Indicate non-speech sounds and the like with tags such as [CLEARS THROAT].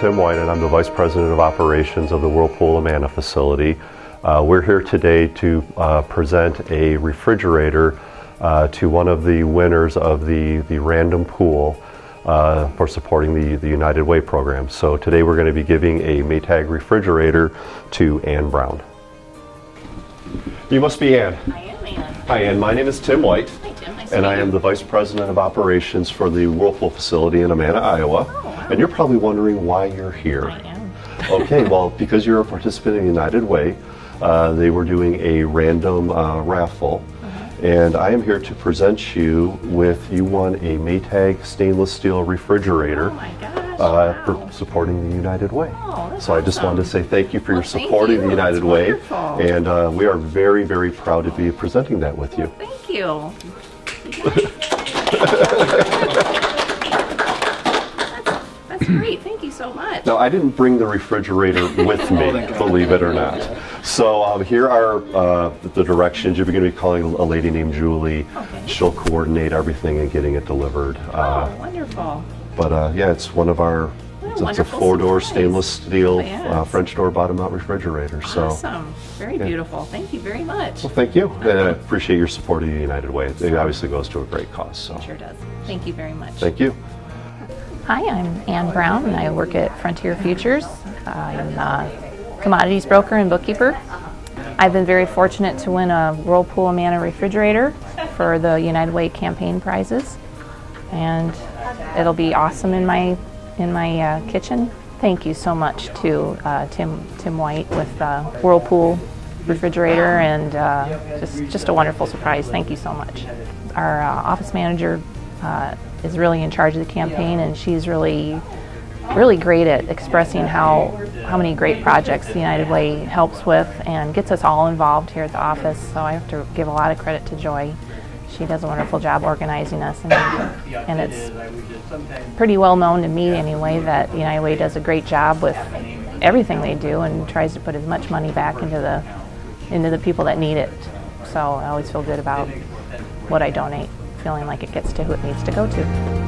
Tim White, and I'm the Vice President of Operations of the Whirlpool Amana facility. Uh, we're here today to uh, present a refrigerator uh, to one of the winners of the, the random pool uh, for supporting the, the United Way program. So today we're going to be giving a Maytag refrigerator to Ann Brown. You must be Ann. I am Ann. Hi Ann, my name is Tim White. Hi Tim, nice And to I am you. the Vice President of Operations for the Whirlpool facility in Amana, Iowa. Oh, wow. And you're probably wondering why you're here. I am. [LAUGHS] okay, well, because you're a participant in United Way, uh, they were doing a random uh, raffle. Uh-huh. And I am here to present you with, you won a Maytag stainless steel refrigerator Oh my gosh. uh, for wow. supporting the United Way. Oh, that's so I just wanted to say thank you for Well, your thank support of you. the United That's Way. wonderful. And uh, we are very, very proud to be presenting that with you. Thank you. [LAUGHS] [CLEARS THROAT] great. Thank you so much. Now, I didn't bring the refrigerator [LAUGHS] with me, believe it or not. So um, here are uh, the directions. You're going to be calling a lady named Julie. Okay. She'll coordinate everything and getting it delivered. Uh, oh, wonderful. but uh, yeah, it's one of our. It's, it's a four-door stainless steel Yes. uh, French door bottom-mount refrigerator. So, Awesome. Very beautiful. Thank you very much. well, thank you, and I appreciate your support of the United Way. It obviously goes to a great cause. So, Sure does. Thank you very much. thank you. Hi, I'm Ann Brown and I work at Frontier Futures. I'm a commodities broker and bookkeeper. I've been very fortunate to win a Whirlpool Amana refrigerator for the United Way campaign prizes, and it'll be awesome in my in my uh, kitchen. Thank you so much to uh, Tim Tim White with uh, Whirlpool refrigerator and uh, just just a wonderful surprise. Thank you so much. Our uh, office manager uh, is really in charge of the campaign, and she's really really great at expressing how how many great projects the United Way helps with and gets us all involved here at the office. So I have to give a lot of credit to Joy. She does a wonderful job organizing us, and, and it's pretty well known to me anyway that the United Way does a great job with everything they do and tries to put as much money back into the into the people that need it. So I always feel good about what I donate, feeling like it gets to who it needs to go to.